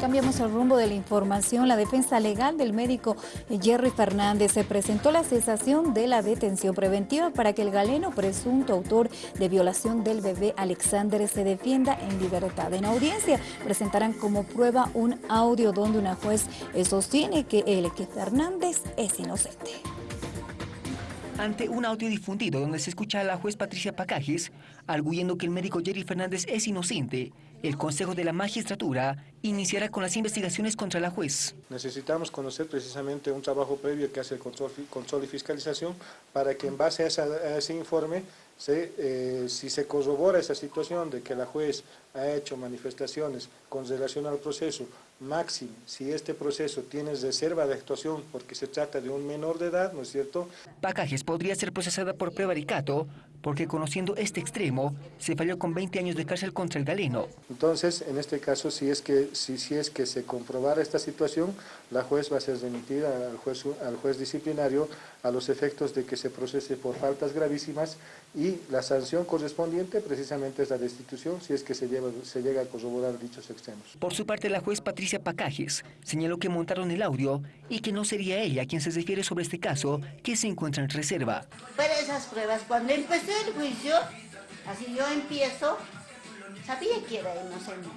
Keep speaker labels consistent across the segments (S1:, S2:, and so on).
S1: Cambiamos el rumbo de la información. La defensa legal del médico Jerry Fernández se presentó la cesación de la detención preventiva para que el galeno presunto autor de violación del bebé Alexander se defienda en libertad. En audiencia presentarán como prueba un audio donde una juez sostiene que el que Fernández es inocente.
S2: Ante un audio difundido donde se escucha a la juez Patricia Pacajes arguyendo que el médico Jerry Fernández es inocente, el Consejo de la Magistratura iniciará con las investigaciones contra la juez.
S3: Necesitamos conocer precisamente un trabajo previo que hace el control, y fiscalización para que en base a, ese informe, eh, si se corrobora esa situación de que la juez ha hecho manifestaciones con relación al proceso, máximo, si este proceso tiene reserva de actuación porque se trata de un menor de edad, ¿no es cierto?
S2: Pacajes podría ser procesada por prevaricato porque conociendo este extremo, se falló con 20 años de cárcel contra el galeno.
S3: Entonces, en este caso, si es que, si, si es que se comprobara esta situación, la juez va a ser remitida al juez, al juez disciplinario a los efectos de que se procese por faltas gravísimas y la sanción correspondiente precisamente es la destitución si es que se, lleva, se llega a corroborar dichos extremos.
S2: Por su parte, la juez Patricia Pacajes señaló que montaron el audio y que no sería ella quien se refiere sobre este caso que se encuentra en reserva.
S4: Pero esas pruebas, cuando el juicio, así yo empiezo, sabía que era inocente.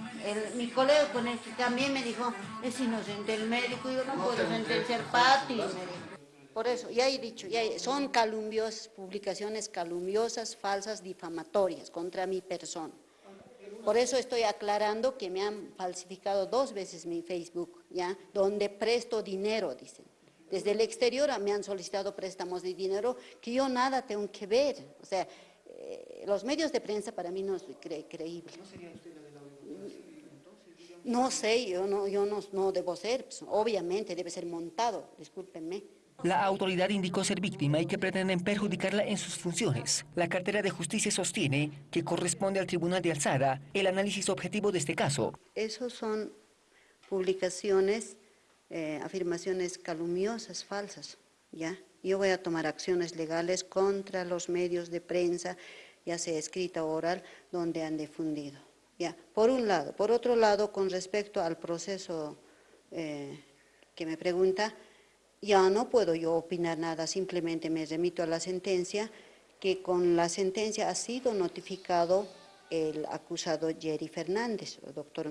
S4: mi colega con el que también me dijo, es inocente el médico, yo no, puedo sentenciar Pati, me dijo. Por eso, ya he dicho, ya son calumnios, publicaciones calumniosas, falsas, difamatorias contra mi persona. Por eso estoy aclarando que me han falsificado dos veces mi Facebook, ¿ya? Donde presto dinero, dicen. Desde el exterior me han solicitado préstamos de dinero que yo nada tengo que ver. O sea, eh, los medios de prensa para mí no es creíble. ¿No sería usted la de la No sé, yo no, yo no, no debo ser, pues, obviamente debe ser montado, discúlpenme.
S2: La autoridad indicó ser víctima y que pretenden perjudicarla en sus funciones. La cartera de justicia sostiene que corresponde al Tribunal de Alzada el análisis objetivo de este caso.
S4: Esos son publicaciones, eh, afirmaciones calumniosas, falsas, ¿ya? Yo voy a tomar acciones legales contra los medios de prensa, ya sea escrita o oral, donde han difundido. ¿ya? Por un lado. Por otro lado, con respecto al proceso eh, que me pregunta, ya no puedo yo opinar nada, simplemente me remito a la sentencia, que con la sentencia ha sido notificado el acusado Jerry Fernández, doctor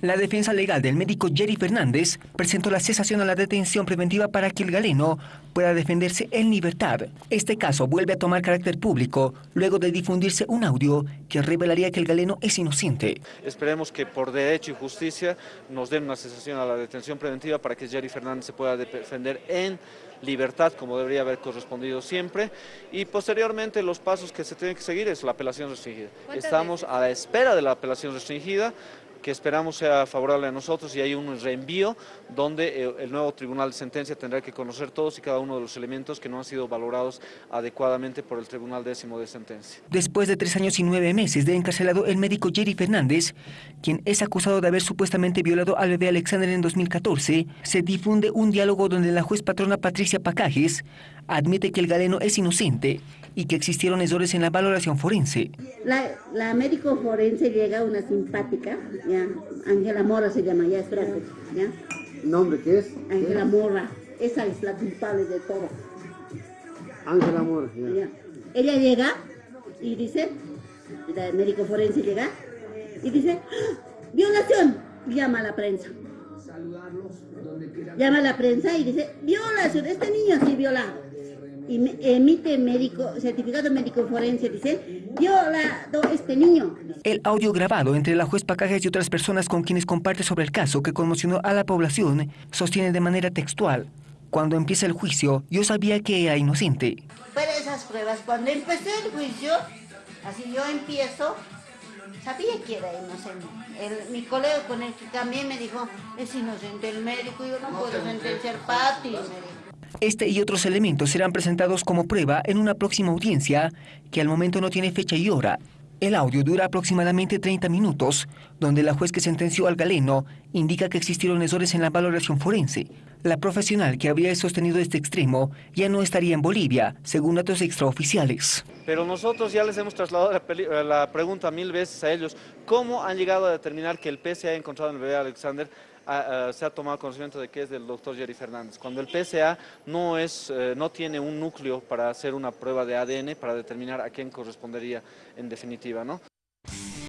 S2: la defensa legal del médico Jerry Fernández presentó la cesación a la detención preventiva para que el galeno pueda defenderse en libertad. Este caso vuelve a tomar carácter público luego de difundirse un audio que revelaría que el galeno es inocente.
S5: Esperemos que por derecho y justicia nos den una cesación a la detención preventiva para que Jerry Fernández se pueda defender en libertad como debería haber correspondido siempre y posteriormente los pasos que se tienen que seguir es la apelación restringida. Estamos a la espera de la apelación restringida, que esperamos sea favorable a nosotros y hay un reenvío donde eh, el nuevo tribunal de sentencia tendrá que conocer todos y cada uno de los elementos que no han sido valorados adecuadamente por el tribunal décimo de sentencia.
S2: Después de tres años y nueve meses de encarcelado el médico Jerry Fernández, quien es acusado de haber supuestamente violado al bebé Alexander en 2014, se difunde un diálogo donde la juez patrona Patricia Pacajes admite que el galeno es inocente y que existieron errores en la valoración forense.
S4: La, médico forense llega una simpática, ya, Ángela Mora se llama, ya espérate, ya.
S3: ¿Nombre qué es?
S4: Ángela Mora, esa es la culpable de todo.
S3: Ángela Mora, ya.
S4: Ella llega y dice, el médico forense llega y dice, ¡Ah! violación, llama a la prensa. Llama a la prensa y dice, violación, este niño sí violado emite médico, certificado médico forense, dice, violado este niño.
S2: El audio grabado entre la juez Pacajes y otras personas con quienes comparte sobre el caso que conmocionó a la población sostiene de manera textual. Cuando empieza el juicio, yo sabía que era inocente.
S4: Pero esas pruebas, cuando empecé el juicio, así yo empiezo, sabía que era inocente. mi colega con el que también me dijo, es inocente el médico, yo no, puedo sentenciar Pati, me dijo.
S2: Este y otros elementos serán presentados como prueba en una próxima audiencia que al momento no tiene fecha y hora. El audio dura aproximadamente 30 minutos, donde la juez que sentenció al galeno indica que existieron errores en la valoración forense. La profesional que habría sostenido este extremo ya no estaría en Bolivia, según datos extraoficiales.
S5: Pero nosotros ya les hemos trasladado la, pregunta mil veces a ellos, ¿cómo han llegado a determinar que el ha encontrado en el bebé Alexander se ha tomado conocimiento de que es del doctor Jerry Fernández, cuando el PSA no, es, eh, no tiene un núcleo para hacer una prueba de ADN para determinar a quién correspondería en definitiva. ¿no?